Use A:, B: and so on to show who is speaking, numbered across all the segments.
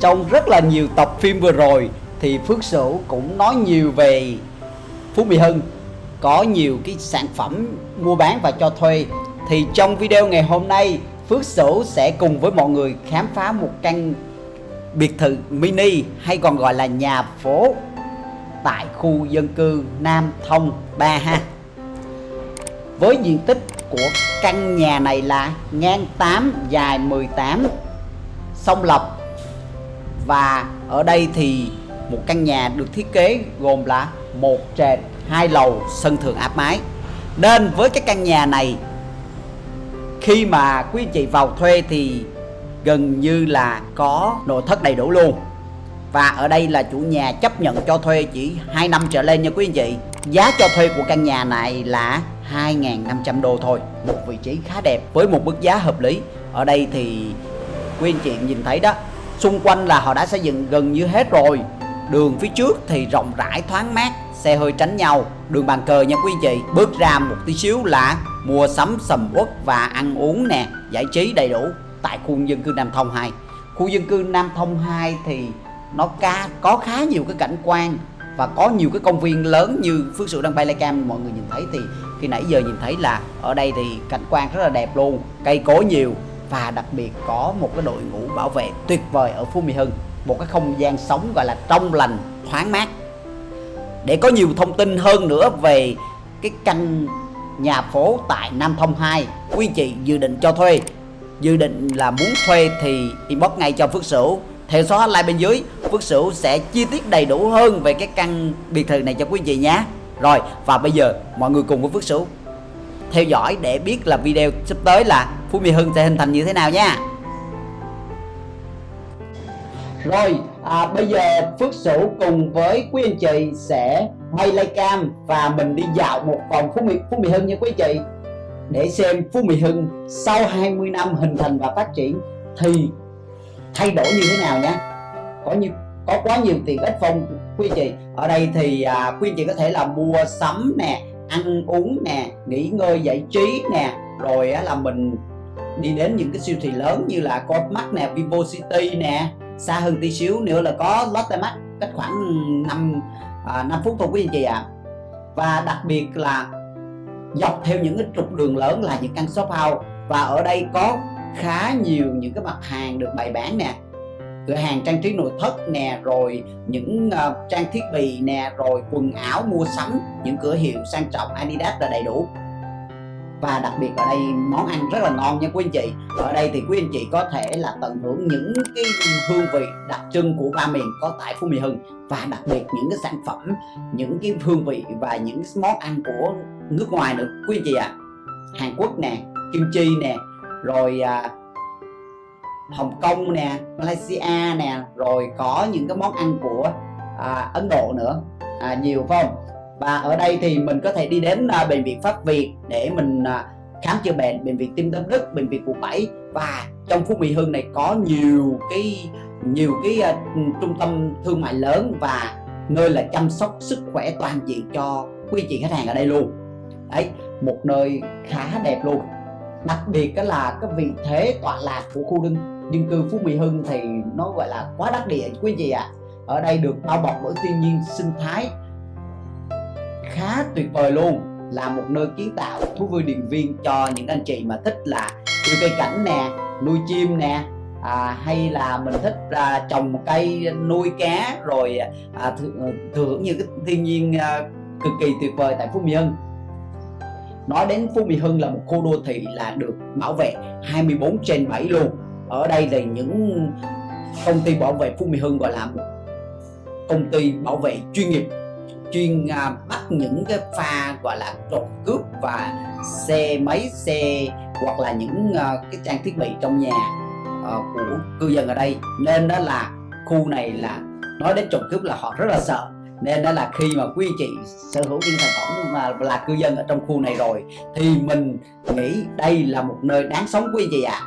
A: trong rất là nhiều tập phim vừa rồi thì Phước Sửu cũng nói nhiều về Phú Mỹ Hưng, có nhiều cái sản phẩm mua bán và cho thuê. Thì trong video ngày hôm nay, Phước Sửu sẽ cùng với mọi người khám phá một căn biệt thự mini hay còn gọi là nhà phố tại khu dân cư Nam Thông 3 ha. Với diện tích của căn nhà này là ngang 8 dài 18 song lập và ở đây thì một căn nhà được thiết kế gồm là một trệt hai lầu sân thượng áp mái. Nên với cái căn nhà này, khi mà quý anh chị vào thuê thì gần như là có nội thất đầy đủ luôn. Và ở đây là chủ nhà chấp nhận cho thuê chỉ 2 năm trở lên nha quý anh chị. Giá cho thuê của căn nhà này là 2.500 đô thôi. Một vị trí khá đẹp với một mức giá hợp lý. Ở đây thì quý anh chị nhìn thấy đó Xung quanh là họ đã xây dựng gần như hết rồi. Đường phía trước thì rộng rãi, thoáng mát, Xe hơi tránh nhau. Đường bàn cờ nha quý anh chị, Bước ra một tí xíu là mua sắm sầm uất và ăn uống nè, Giải trí đầy đủ Tại khu dân cư Nam Thông 2 Khu dân cư Nam Thông 2 thì nó ca, có khá nhiều cái cảnh quan và có nhiều cái công viên lớn như Phước Sự đang bay cam. Mọi người nhìn thấy thì khi nãy giờ nhìn thấy là ở đây thì cảnh quan rất là đẹp luôn, cây cối nhiều và đặc biệt có một cái đội ngũ bảo vệ tuyệt vời ở Phú Mỹ Hưng, một cái không gian sống gọi là trong lành, thoáng mát. Để có nhiều thông tin hơn nữa về cái căn nhà phố tại Nam Thông 2 quý chị dự định cho thuê. Dự định là muốn thuê thì inbox ngay cho Phước Sửu. Theo số hotline bên dưới, Phước Sửu sẽ chi tiết đầy đủ hơn về cái căn biệt thự này cho quý chị nhé. Rồi, và bây giờ mọi người cùng với Phước Sửu theo dõi để biết là video sắp tới là Phú Mỹ Hưng sẽ hình thành như thế nào nha. Rồi à, bây giờ Phước Sửu cùng với quý anh chị sẽ bay lay cam và mình đi dạo một vòng Phú Mỹ, Phú Mỹ Hưng nha quý anh chị. Để xem Phú Mỹ Hưng sau 20 năm hình thành và phát triển thì thay đổi như thế nào nhé có như có quá nhiều tiện ích phong quý anh chị. Ở đây thì à, quý chị có thể là mua sắm nè ăn uống nè nghỉ ngơi giải trí nè rồi á, là mình đi đến những cái siêu thị lớn như là Copmark nè Vivo City nè xa hơn tí xíu nữa là có Lotte Mart cách khoảng 5 à, 5 phút thôi quý anh chị ạ. À. và đặc biệt là dọc theo những cái trục đường lớn là những căn shop house. Và ở đây có khá nhiều những cái mặt hàng được bày bán nè. Cửa hàng trang trí nội thất nè rồi những uh, trang thiết bị nè rồi quần áo mua sắm những cửa hiệu sang trọng Adidas là đầy đủ và đặc biệt ở đây món ăn rất là ngon nha quý anh chị. Ở đây thì quý anh chị có thể là tận hưởng những cái hương vị đặc trưng của ba miền có tại Phú Mỹ Hưng. Và đặc biệt những cái sản phẩm những cái hương vị và những món ăn của nước ngoài nữa. Quý anh chị ạ à. Hàn Quốc nè kim chi nè rồi à, Hồng Kông nè Malaysia nè rồi có những cái món ăn của à, Ấn Độ nữa. À, nhiều phải không? Và ở đây thì mình có thể đi đến uh, bệnh viện Pháp Việt để mình uh, khám chữa bệnh bệnh viện tim tâm đức bệnh viện quận 7 và trong Phú Mỹ Hưng này có nhiều cái nhiều cái uh, trung tâm thương mại lớn và nơi là chăm sóc sức khỏe toàn diện cho quý chị khách hàng ở đây luôn. Đấy một nơi khá đẹp luôn. Đặc biệt đó là cái vị thế tọa lạc của khu dân, dân cư Phú Mỹ Hưng thì nó gọi là quá đắc địa quý vị ạ. À. ở đây được bao bọc bởi thiên nhiên sinh thái tuyệt vời luôn. Là một nơi kiến tạo thú vui điện viên cho những anh chị mà thích là yêu cây cảnh nè nuôi chim nè à, hay là mình thích à, trồng cây nuôi cá rồi à, thừa, thưởng như cái thiên nhiên à, cực kỳ tuyệt vời tại Phú Mỹ Hưng. Nói đến Phú Mỹ Hưng là một khu đô thị là được bảo vệ 24 trên 7 luôn. Ở đây là những công ty bảo vệ Phú Mỹ Hưng gọi là một công ty bảo vệ chuyên nghiệp chuyên uh, bắt những cái pha gọi là trộm cướp và xe máy xe hoặc là những uh, cái trang thiết bị trong nhà uh, của cư dân ở đây nên đó là khu này là nói đến trộm cướp là họ rất là sợ nên đó là khi mà quý chị sở hữu những sản phẩm mà là cư dân ở trong khu này rồi thì mình nghĩ đây là một nơi đáng sống quý chị ạ à.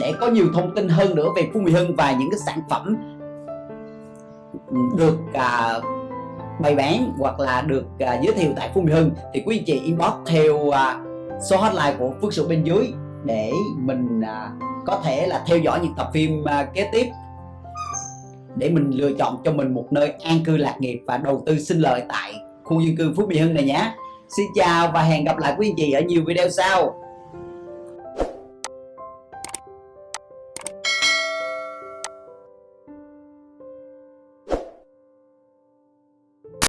A: để có nhiều thông tin hơn nữa về Phú Mỹ Hưng và những cái sản phẩm được à, bày bán hoặc là được à, giới thiệu tại Phú Mỹ Hưng thì quý anh chị inbox theo à, số hotline của Phước Sửu bên dưới để mình à, có thể là theo dõi những tập phim à, kế tiếp. Để mình lựa chọn cho mình một nơi an cư lạc nghiệp và đầu tư sinh lợi tại khu dân cư Phú Mỹ Hưng này nhé. Xin chào và hẹn gặp lại quý anh chị ở nhiều video sau.